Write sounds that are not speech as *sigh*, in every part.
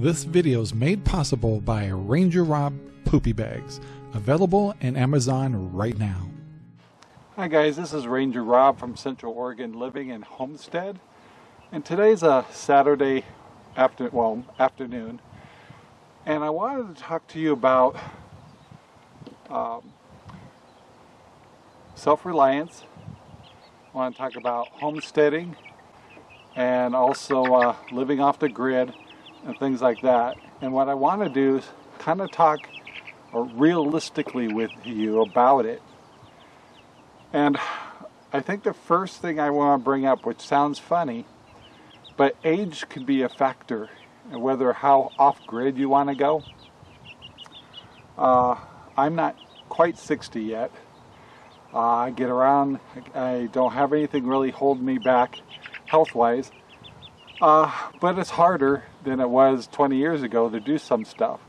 This video is made possible by Ranger Rob Poopy Bags, available in Amazon right now. Hi guys, this is Ranger Rob from Central Oregon Living in Homestead. And today's a Saturday after, well, afternoon. And I wanted to talk to you about um, self-reliance. I want to talk about homesteading and also uh, living off the grid and things like that. And what I want to do is kind of talk realistically with you about it. And I think the first thing I want to bring up, which sounds funny, but age could be a factor, whether how off-grid you want to go. Uh, I'm not quite 60 yet. Uh, I get around, I don't have anything really holding me back health-wise. Uh, but it's harder than it was 20 years ago to do some stuff.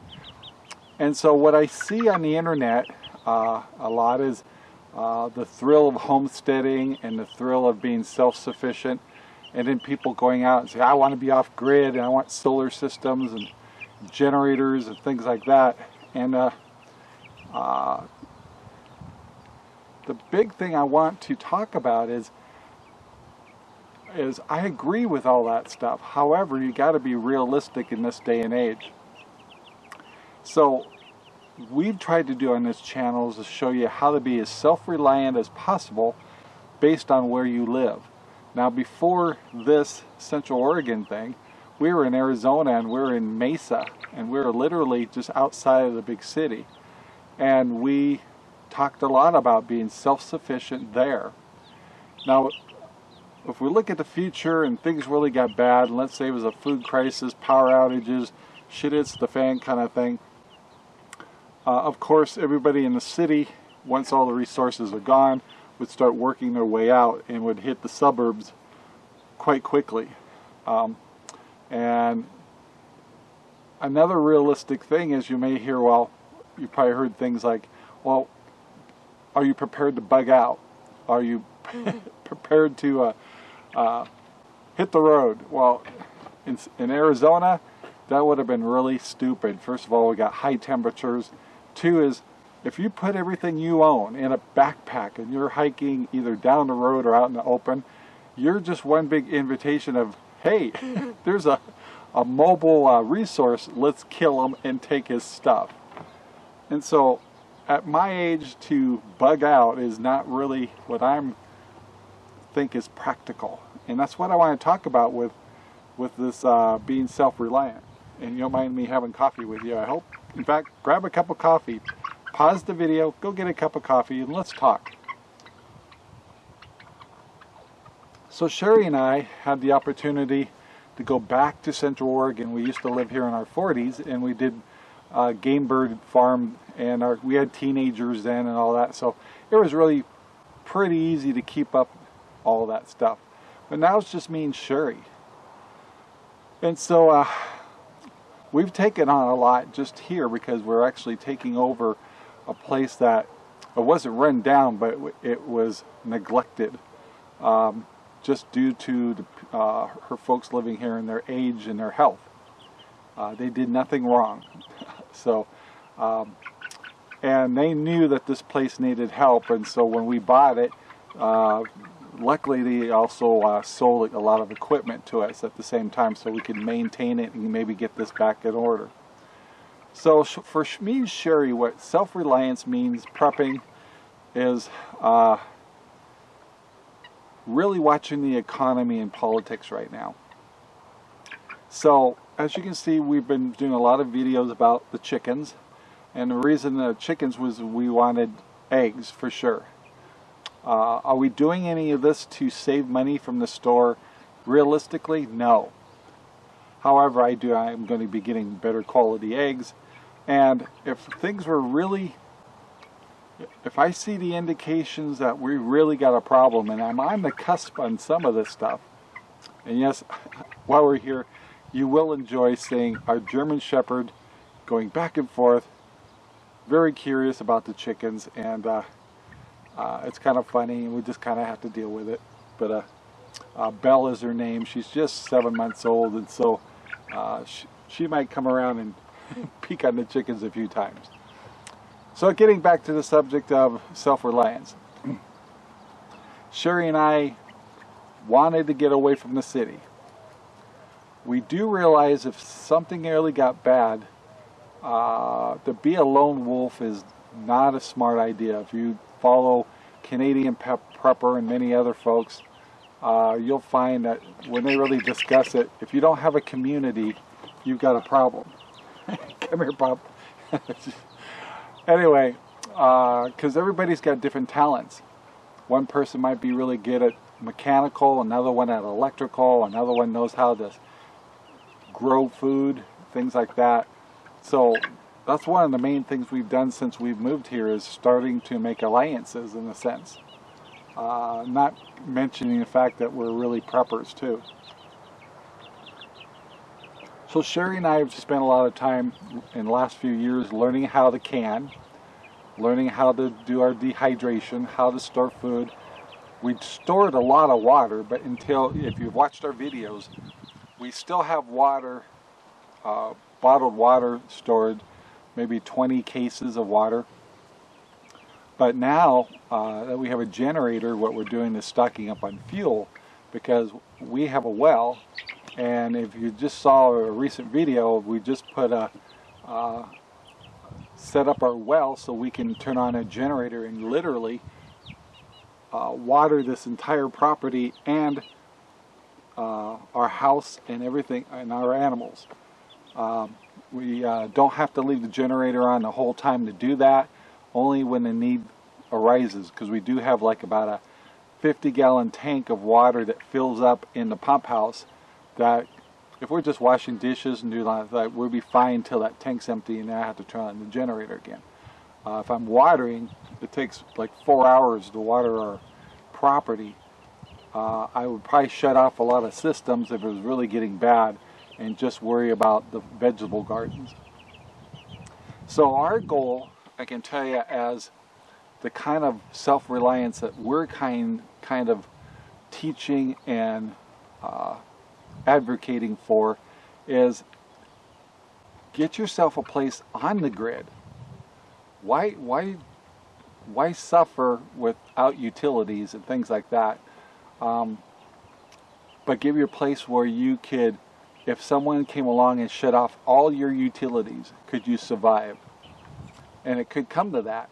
And so what I see on the internet uh, a lot is uh, the thrill of homesteading and the thrill of being self-sufficient and then people going out and say I want to be off grid and I want solar systems and generators and things like that and uh, uh, the big thing I want to talk about is is I agree with all that stuff. However, you got to be realistic in this day and age. So we've tried to do on this channel is to show you how to be as self-reliant as possible based on where you live. Now before this Central Oregon thing, we were in Arizona and we were in Mesa and we were literally just outside of the big city. And we talked a lot about being self-sufficient there. Now if we look at the future and things really got bad, and let's say it was a food crisis, power outages, shit hits the fan kind of thing, uh, of course everybody in the city, once all the resources are gone, would start working their way out and would hit the suburbs quite quickly. Um, and another realistic thing is you may hear, well, you probably heard things like, well, are you prepared to bug out? Are you *laughs* prepared to uh, uh, hit the road. Well, in, in Arizona, that would have been really stupid. First of all, we got high temperatures. Two is, if you put everything you own in a backpack and you're hiking either down the road or out in the open, you're just one big invitation of, hey, *laughs* there's a, a mobile uh, resource, let's kill him and take his stuff. And so, at my age, to bug out is not really what I'm think is practical. And that's what I want to talk about with, with this uh, being self-reliant. And you don't mind me having coffee with you, I hope. In fact, grab a cup of coffee, pause the video, go get a cup of coffee, and let's talk. So Sherry and I had the opportunity to go back to Central Oregon. We used to live here in our 40s, and we did uh, game bird farm, and our, we had teenagers then and all that. So it was really pretty easy to keep up all that stuff. But now it's just me and Sherry. And so uh, we've taken on a lot just here because we're actually taking over a place that it wasn't run down, but it was neglected um, just due to the, uh, her folks living here and their age and their health. Uh, they did nothing wrong. *laughs* so, um, and they knew that this place needed help, and so when we bought it, uh, luckily they also uh, sold a lot of equipment to us at the same time so we could maintain it and maybe get this back in order. So for me and Sherry, what self-reliance means, prepping, is uh, really watching the economy and politics right now. So as you can see, we've been doing a lot of videos about the chickens. And the reason the chickens was we wanted eggs for sure. Uh, are we doing any of this to save money from the store? Realistically, no. However, I do. I'm going to be getting better quality eggs. And if things were really, if I see the indications that we really got a problem, and I'm on the cusp on some of this stuff, and yes, *laughs* while we're here, you will enjoy seeing our German Shepherd going back and forth, very curious about the chickens, and uh, uh, it's kind of funny and we just kind of have to deal with it. But uh, uh, Belle is her name. She's just seven months old and so uh, she, she might come around and *laughs* peek on the chickens a few times. So getting back to the subject of self-reliance. *clears throat* Sherry and I wanted to get away from the city. We do realize if something really got bad, uh, to be a lone wolf is not a smart idea. If you follow Canadian Pep Prepper and many other folks, uh, you'll find that when they really discuss it, if you don't have a community, you've got a problem. *laughs* Come here, Bob. *laughs* anyway, because uh, everybody's got different talents. One person might be really good at mechanical, another one at electrical, another one knows how to grow food, things like that. So that's one of the main things we've done since we've moved here is starting to make alliances in a sense. Uh, not mentioning the fact that we're really preppers too. So Sherry and I have spent a lot of time in the last few years learning how to can, learning how to do our dehydration, how to store food. We stored a lot of water, but until, if you've watched our videos, we still have water, uh, bottled water stored, maybe 20 cases of water. But now uh, that we have a generator, what we're doing is stocking up on fuel because we have a well and if you just saw a recent video, we just put a uh, set up our well so we can turn on a generator and literally uh, water this entire property and uh, our house and everything and our animals. Um, we uh, don't have to leave the generator on the whole time to do that, only when the need arises because we do have like about a 50 gallon tank of water that fills up in the pump house that if we're just washing dishes and do like that, we'll be fine until that tank's empty and then I have to turn on the generator again. Uh, if I'm watering, it takes like four hours to water our property. Uh, I would probably shut off a lot of systems if it was really getting bad and just worry about the vegetable gardens. So our goal, I can tell you as the kind of self-reliance that we're kind, kind of teaching and uh, advocating for is get yourself a place on the grid. Why, why, why suffer without utilities and things like that? Um, but give you a place where you could, if someone came along and shut off all your utilities, could you survive? And it could come to that.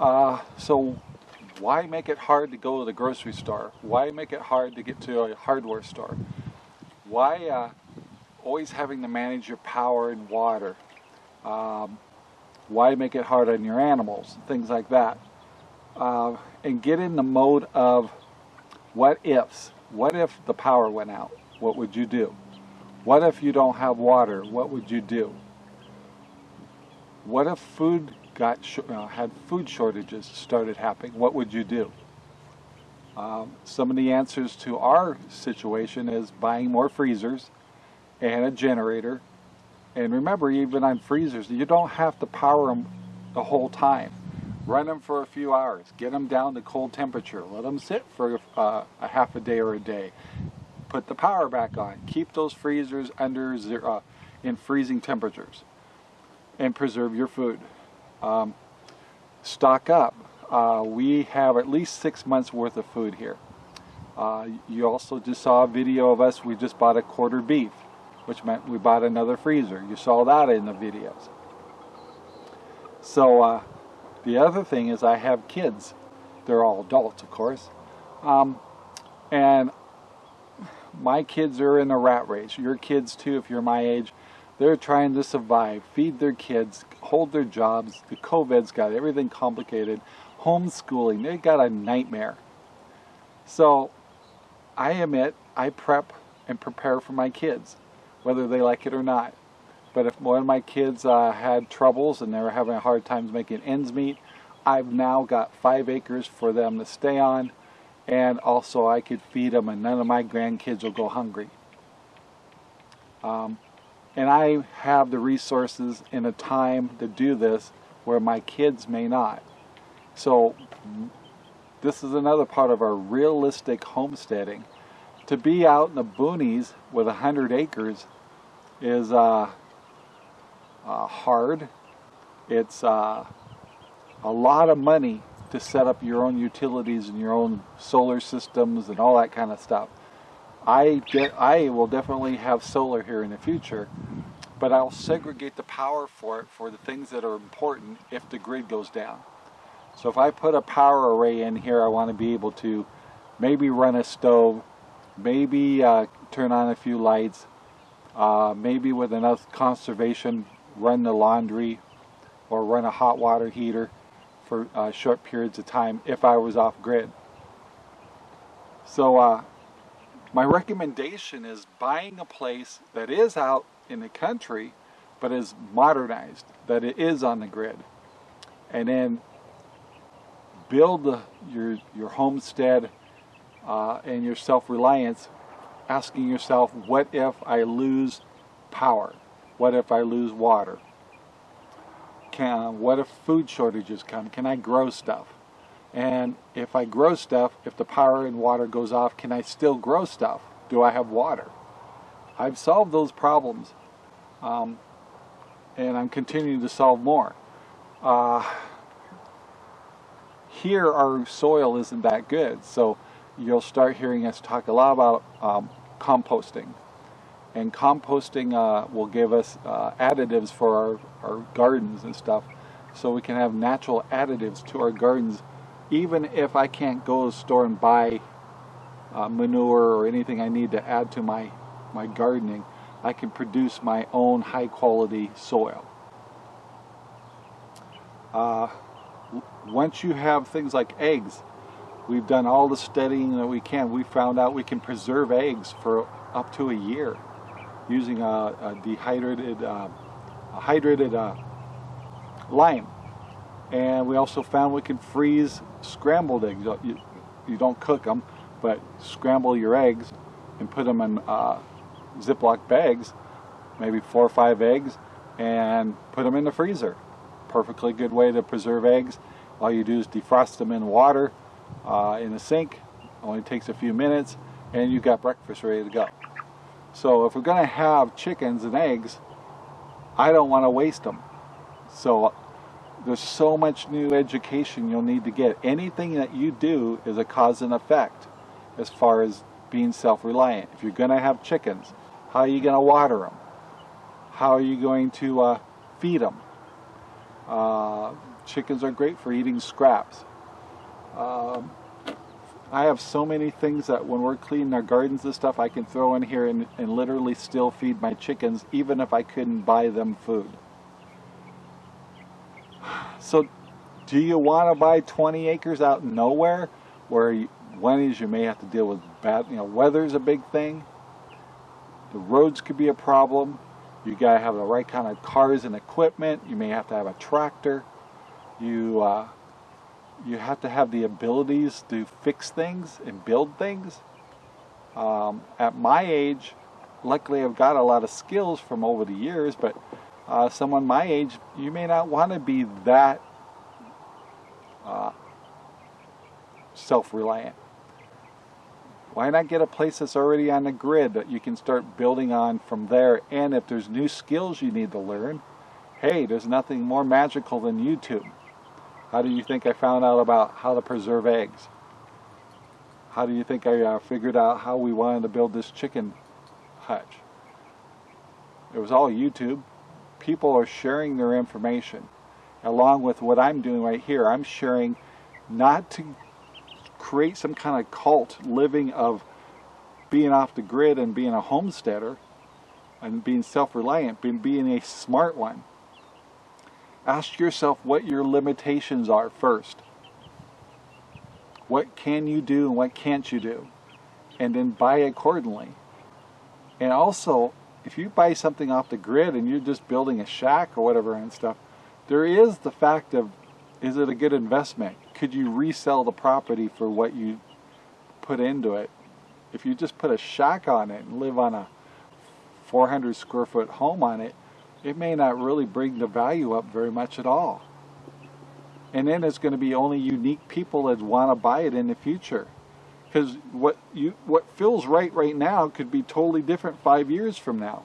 Uh, so why make it hard to go to the grocery store? Why make it hard to get to a hardware store? why uh, always having to manage your power and water? Um, why make it hard on your animals? Things like that. Uh, and get in the mode of what ifs. What if the power went out? What would you do? What if you don't have water? What would you do? What if food got uh, had food shortages started happening? What would you do? Um, some of the answers to our situation is buying more freezers and a generator. And remember, even on freezers, you don't have to power them the whole time. Run them for a few hours. Get them down to cold temperature. Let them sit for uh, a half a day or a day. Put the power back on. Keep those freezers under zero, uh, in freezing temperatures. And preserve your food. Um, stock up uh, we have at least six months worth of food here. Uh, you also just saw a video of us, we just bought a quarter beef, which meant we bought another freezer. You saw that in the videos. So uh, the other thing is I have kids. They're all adults, of course. Um, and my kids are in a rat race. Your kids too, if you're my age. They're trying to survive, feed their kids, hold their jobs. The COVID's got everything complicated homeschooling. They got a nightmare. So I admit I prep and prepare for my kids, whether they like it or not. But if one of my kids uh, had troubles and they were having a hard time making ends meet, I've now got five acres for them to stay on and also I could feed them and none of my grandkids will go hungry. Um, and I have the resources and the time to do this where my kids may not. So this is another part of our realistic homesteading. To be out in the boonies with a hundred acres is uh, uh, hard. It's uh, a lot of money to set up your own utilities and your own solar systems and all that kind of stuff. I, get, I will definitely have solar here in the future, but I'll segregate the power for it for the things that are important if the grid goes down. So if I put a power array in here, I want to be able to maybe run a stove, maybe uh, turn on a few lights, uh, maybe with enough conservation run the laundry or run a hot water heater for uh, short periods of time if I was off grid. So uh, my recommendation is buying a place that is out in the country but is modernized, that it is on the grid. And then build the, your, your homestead uh, and your self-reliance asking yourself, what if I lose power? What if I lose water? Can, what if food shortages come? Can I grow stuff? And if I grow stuff, if the power and water goes off, can I still grow stuff? Do I have water? I've solved those problems. Um, and I'm continuing to solve more. Uh, here our soil isn't that good, so you'll start hearing us talk a lot about um, composting. And composting uh, will give us uh, additives for our, our gardens and stuff. So we can have natural additives to our gardens even if I can't go to the store and buy uh, manure or anything I need to add to my, my gardening, I can produce my own high quality soil. Uh, once you have things like eggs, we've done all the studying that we can. We found out we can preserve eggs for up to a year using a, a dehydrated, uh, a hydrated uh, lime. And we also found we can freeze scrambled eggs. You, you don't cook them, but scramble your eggs and put them in uh, Ziploc bags, maybe four or five eggs, and put them in the freezer. Perfectly good way to preserve eggs. All you do is defrost them in water uh, in the sink. Only takes a few minutes, and you've got breakfast ready to go. So if we're going to have chickens and eggs, I don't want to waste them. So there's so much new education you'll need to get. Anything that you do is a cause and effect as far as being self-reliant. If you're going to have chickens, how are you going to water them? How are you going to uh, feed them? Uh, chickens are great for eating scraps. Um, I have so many things that when we're cleaning our gardens and stuff, I can throw in here and, and literally still feed my chickens, even if I couldn't buy them food. *sighs* So do you want to buy 20 acres out nowhere where you, one is you may have to deal with bad, you know, weather's a big thing. The roads could be a problem. You got to have the right kind of cars and equipment. You may have to have a tractor. You uh, you have to have the abilities to fix things and build things. Um, at my age, luckily I've got a lot of skills from over the years, but uh, someone my age, you may not want to be that uh, self-reliant. Why not get a place that's already on the grid that you can start building on from there? And if there's new skills you need to learn, hey, there's nothing more magical than YouTube. How do you think I found out about how to preserve eggs? How do you think I uh, figured out how we wanted to build this chicken hutch? It was all YouTube people are sharing their information along with what I'm doing right here. I'm sharing not to create some kind of cult living of being off the grid and being a homesteader and being self-reliant, being, being a smart one. Ask yourself what your limitations are first. What can you do and what can't you do? And then buy accordingly. And also if you buy something off the grid and you're just building a shack or whatever and stuff, there is the fact of, is it a good investment? Could you resell the property for what you put into it? If you just put a shack on it and live on a 400 square foot home on it, it may not really bring the value up very much at all. And then it's going to be only unique people that want to buy it in the future because what you what feels right right now could be totally different five years from now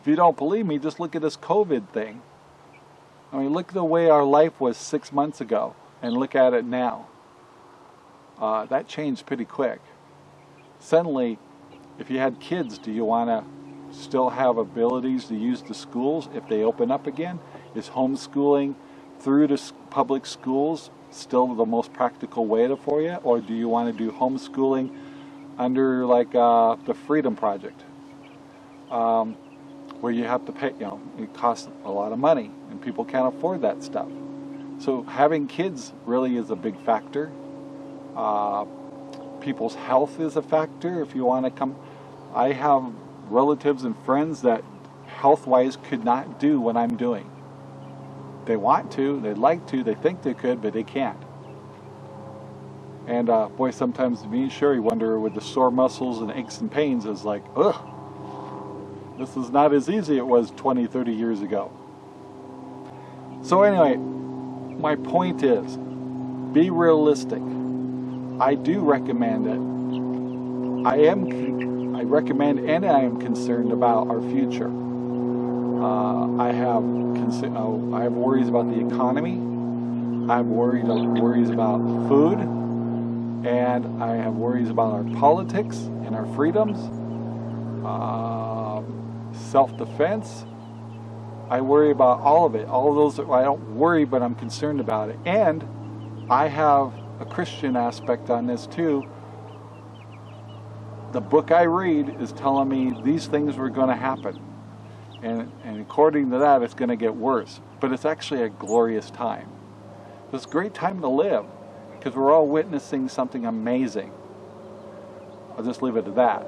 If you don't believe me, just look at this COVID thing. I mean, look at the way our life was six months ago and look at it now. Uh, that changed pretty quick. Suddenly, if you had kids, do you want to still have abilities to use the schools if they open up again? Is homeschooling through the public schools still the most practical way for you? Or do you want to do homeschooling under like uh, the Freedom Project? Um, where you have to pay, you know, it costs a lot of money and people can't afford that stuff. So having kids really is a big factor. Uh, people's health is a factor if you want to come. I have relatives and friends that health-wise could not do what I'm doing. They want to, they'd like to, they think they could, but they can't. And uh, boy, sometimes me and Sherry wonder with the sore muscles and aches and pains is like, ugh, this is not as easy it was 20, 30 years ago. So anyway, my point is, be realistic. I do recommend it. I am, recommend and I am concerned about our future. Uh, I have uh, I have worries about the economy. I have worried, worries about food, and I have worries about our politics and our freedoms, uh, self-defense. I worry about all of it. All of those, I don't worry, but I'm concerned about it. And I have a Christian aspect on this too. The book I read is telling me these things were going to happen. And, and according to that, it's going to get worse. But it's actually a glorious time. It's a great time to live because we're all witnessing something amazing. I'll just leave it at that.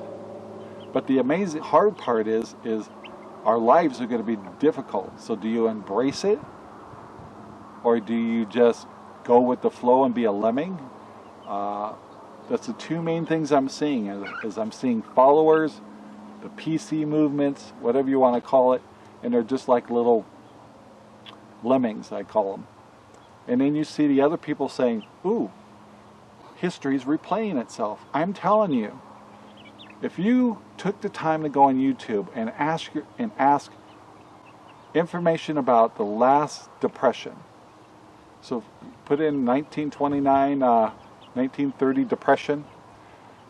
But the amazing hard part is, is our lives are going to be difficult. So do you embrace it? Or do you just go with the flow and be a lemming. Uh, that's the two main things I'm seeing is, is, I'm seeing followers, the PC movements, whatever you want to call it, and they're just like little lemmings, I call them. And then you see the other people saying, ooh, history's replaying itself. I'm telling you, if you took the time to go on YouTube and ask, and ask information about the last depression, so put in 1929, uh, 1930 Depression,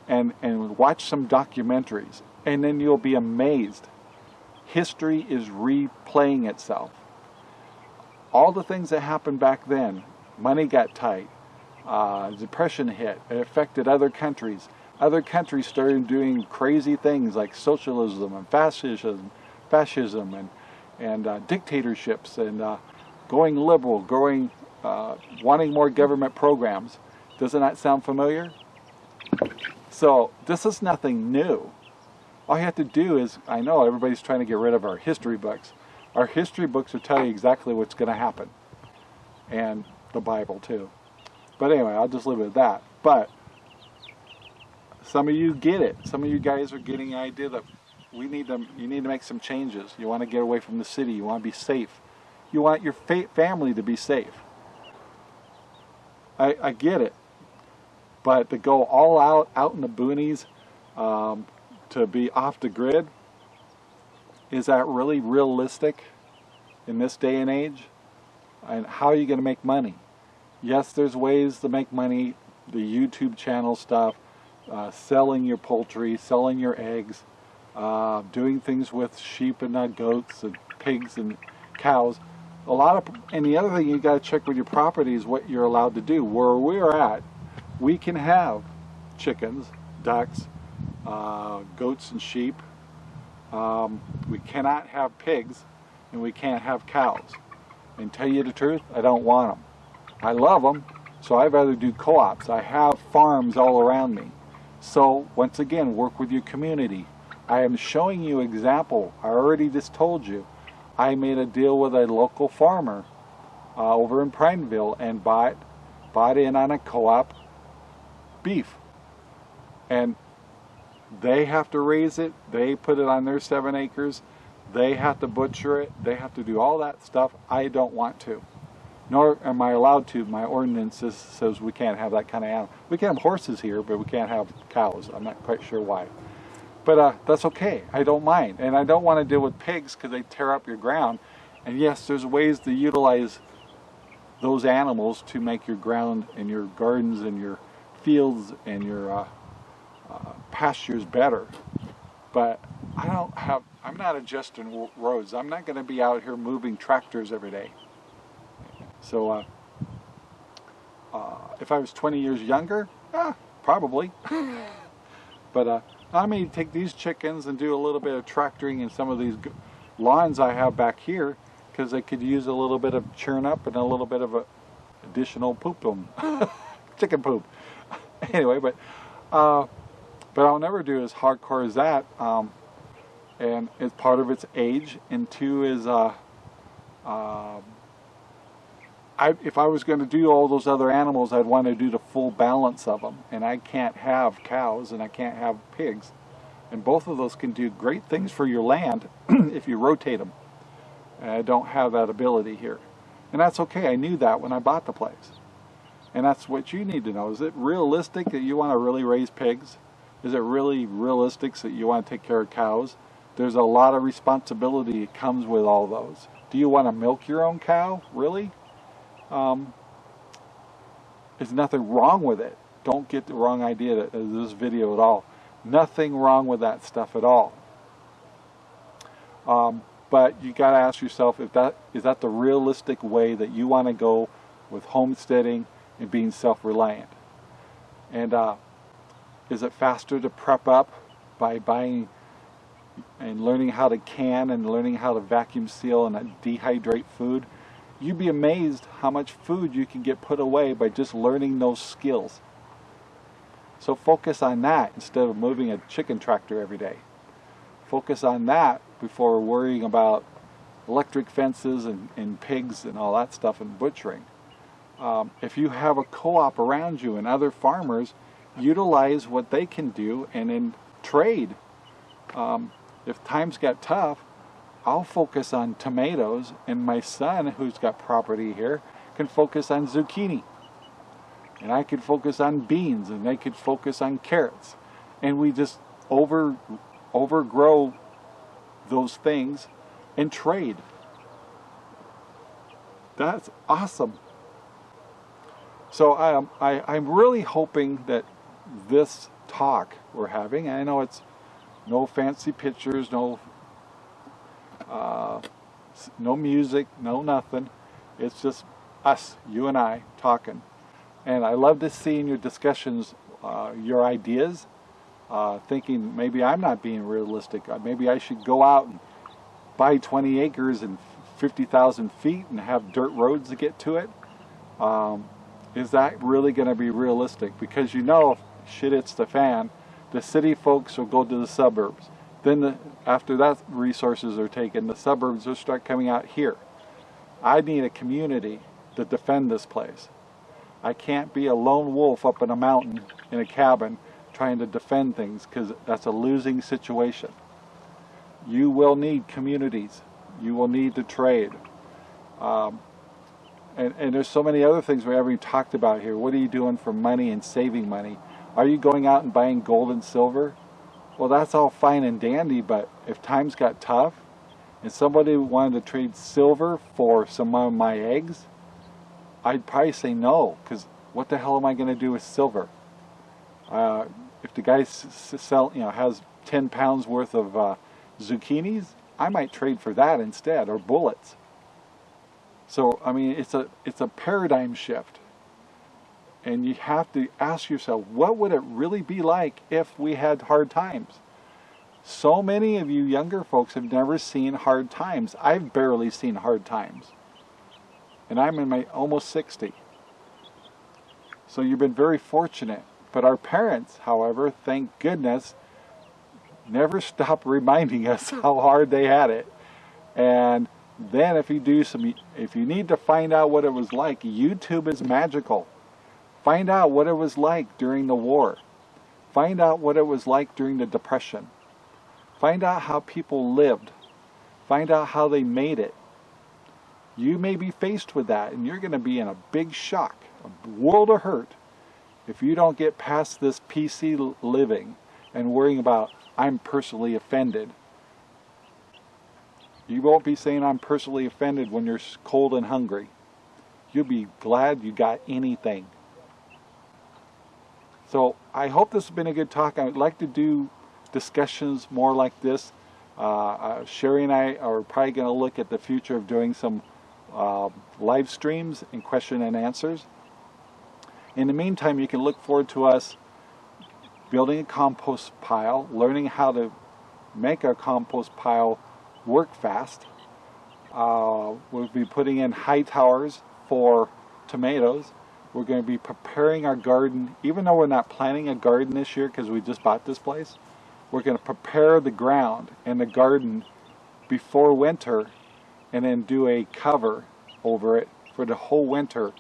and, and watch some documentaries, and then you'll be amazed. History is replaying itself. All the things that happened back then, money got tight, uh, depression hit, it affected other countries. Other countries started doing crazy things like socialism and fascism, fascism and, and uh, dictatorships and uh, going liberal, going uh, wanting more government programs. Doesn't that sound familiar? So this is nothing new. All you have to do is, I know everybody's trying to get rid of our history books. Our history books will tell you exactly what's going to happen. And the Bible too. But anyway, I'll just leave it at that. But some of you get it. Some of you guys are getting the idea that we need to, you need to make some changes. You want to get away from the city. You want to be safe. You want your family to be safe. I, I get it. But to go all out, out in the boonies, um, to be off the grid, is that really realistic in this day and age? And how are you going to make money? Yes, there's ways to make money, the YouTube channel stuff, uh, selling your poultry, selling your eggs, uh, doing things with sheep and uh, goats and pigs and cows a lot of, and the other thing you got to check with your property is what you're allowed to do. Where we're at, we can have chickens, ducks, uh, goats and sheep. Um, we cannot have pigs, and we can't have cows. And tell you the truth, I don't want them. I love them, so I'd rather do co-ops. I have farms all around me. So once again, work with your community. I am showing you example. I already just told you I made a deal with a local farmer uh, over in Prineville and bought, bought in on a co-op beef. And they have to raise it, they put it on their seven acres, they have to butcher it, they have to do all that stuff. I don't want to. Nor am I allowed to. My ordinance says we can't have that kind of animal. We can have horses here, but we can't have cows. I'm not quite sure why. But uh, that's okay. I don't mind. And I don't want to deal with pigs because they tear up your ground. And yes, there's ways to utilize those animals to make your ground and your gardens and your fields and your uh, uh, pastures better. But I don't have, I'm not adjusting roads. I'm not going to be out here moving tractors every day. So uh, uh, if I was 20 years younger, eh, probably. *laughs* but uh, I may take these chickens and do a little bit of tractoring in some of these lawns I have back here because they could use a little bit of churn up and a little bit of a additional poop *laughs* chicken poop. *laughs* anyway, but uh, but I'll never do as hardcore as that. Um, and it's part of its age, and two is uh, uh, I, if I was going to do all those other animals, I'd want to do the full balance of them. And I can't have cows and I can't have pigs. And both of those can do great things for your land *clears throat* if you rotate them. And I don't have that ability here. And that's okay. I knew that when I bought the place. And that's what you need to know. Is it realistic that you want to really raise pigs? Is it really realistic that you want to take care of cows? There's a lot of responsibility that comes with all those. Do you want to milk your own cow? Really? Um, there's nothing wrong with it. Don't get the wrong idea of this video at all. Nothing wrong with that stuff at all. Um, but you got to ask yourself if that is that the realistic way that you want to go with homesteading and being self-reliant. And uh, is it faster to prep up by buying and learning how to can and learning how to vacuum seal and dehydrate food? you'd be amazed how much food you can get put away by just learning those skills. So focus on that instead of moving a chicken tractor every day. Focus on that before worrying about electric fences and, and pigs and all that stuff and butchering. Um, if you have a co-op around you and other farmers, utilize what they can do and then trade. Um, if times get tough, I'll focus on tomatoes and my son who's got property here can focus on zucchini. And I could focus on beans and they could focus on carrots. And we just over overgrow those things and trade. That's awesome so am, I, I'm really hoping that this talk we're having I know it's no fancy pictures no uh, no music, no nothing. It's just us, you and I, talking. And I love to see in your discussions uh, your ideas, uh, thinking maybe I'm not being realistic. Uh, maybe I should go out and buy 20 acres and 50,000 feet and have dirt roads to get to it. Um, is that really going to be realistic? Because you know, if shit hits the fan, the city folks will go to the suburbs. Then the, after that resources are taken, the suburbs will start coming out here. I need a community to defend this place. I can't be a lone wolf up in a mountain in a cabin trying to defend things because that's a losing situation. You will need communities. You will need to trade. Um, and, and there's so many other things we haven't talked about here. What are you doing for money and saving money? Are you going out and buying gold and silver? Well, that's all fine and dandy, but if times got tough and somebody wanted to trade silver for some of my eggs, I'd probably say no, because what the hell am I going to do with silver? Uh, if the guy sell, you know, has 10 pounds worth of uh, zucchinis, I might trade for that instead, or bullets. So, I mean, it's a, it's a paradigm shift. And you have to ask yourself, what would it really be like if we had hard times? So many of you younger folks have never seen hard times. I've barely seen hard times. And I'm in my almost 60. So you've been very fortunate. But our parents, however, thank goodness, never *laughs* stop reminding us *laughs* how hard they had it. And then if you do some, if you need to find out what it was like, YouTube is magical. Find out what it was like during the war. Find out what it was like during the Depression. Find out how people lived. Find out how they made it. You may be faced with that and you're going to be in a big shock, a world of hurt, if you don't get past this PC living and worrying about I'm personally offended. You won't be saying I'm personally offended when you're cold and hungry. You'll be glad you got anything. So I hope this has been a good talk. I'd like to do discussions more like this. Uh, uh, Sherry and I are probably going to look at the future of doing some uh, live streams and question and answers. In the meantime, you can look forward to us building a compost pile, learning how to make our compost pile work fast. Uh, we'll be putting in high towers for tomatoes. We're going to be preparing our garden, even though we're not planting a garden this year because we just bought this place, we're going to prepare the ground and the garden before winter and then do a cover over it for the whole winter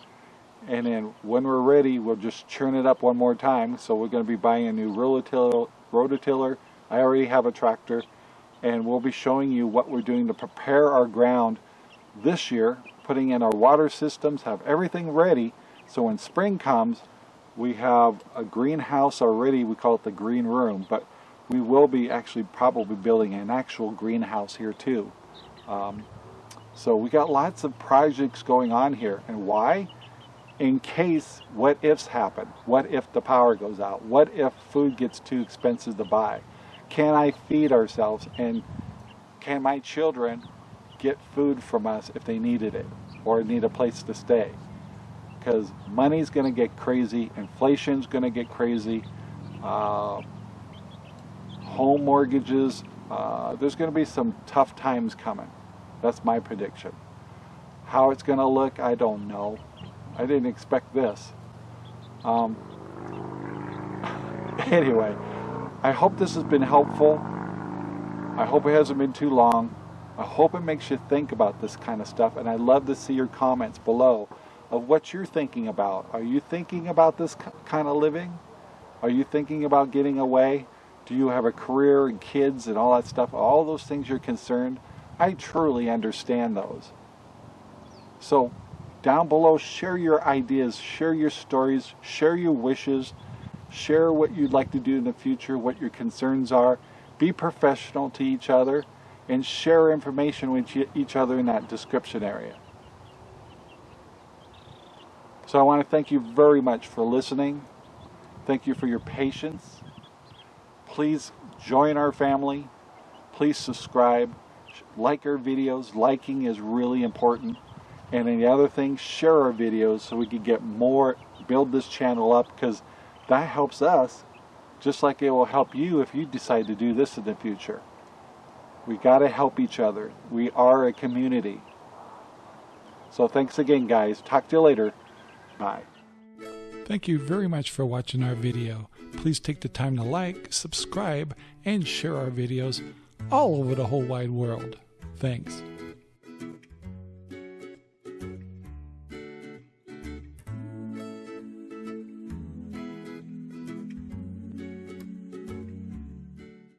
and then when we're ready we'll just churn it up one more time so we're going to be buying a new rototiller, rototiller. I already have a tractor and we'll be showing you what we're doing to prepare our ground this year putting in our water systems have everything ready so when spring comes we have a greenhouse already we call it the green room but we will be actually probably building an actual greenhouse here too um, so we got lots of projects going on here and why in case what ifs happen. What if the power goes out? What if food gets too expensive to buy? Can I feed ourselves and can my children get food from us if they needed it or need a place to stay? Because money's going to get crazy, inflation's going to get crazy, uh, home mortgages, uh, there's going to be some tough times coming. That's my prediction. How it's going to look, I don't know. I didn't expect this. Um, *laughs* anyway, I hope this has been helpful. I hope it hasn't been too long. I hope it makes you think about this kind of stuff, and I'd love to see your comments below of what you're thinking about. Are you thinking about this kind of living? Are you thinking about getting away? Do you have a career and kids and all that stuff? All those things you're concerned? I truly understand those. So down below, share your ideas, share your stories, share your wishes, share what you'd like to do in the future, what your concerns are. Be professional to each other and share information with each other in that description area. So I want to thank you very much for listening. Thank you for your patience. Please join our family. Please subscribe. Like our videos. Liking is really important. And the other thing, share our videos so we can get more, build this channel up because that helps us just like it will help you if you decide to do this in the future. We got to help each other. We are a community. So thanks again guys. Talk to you later. Bye. Thank you very much for watching our video. Please take the time to like, subscribe, and share our videos all over the whole wide world. Thanks.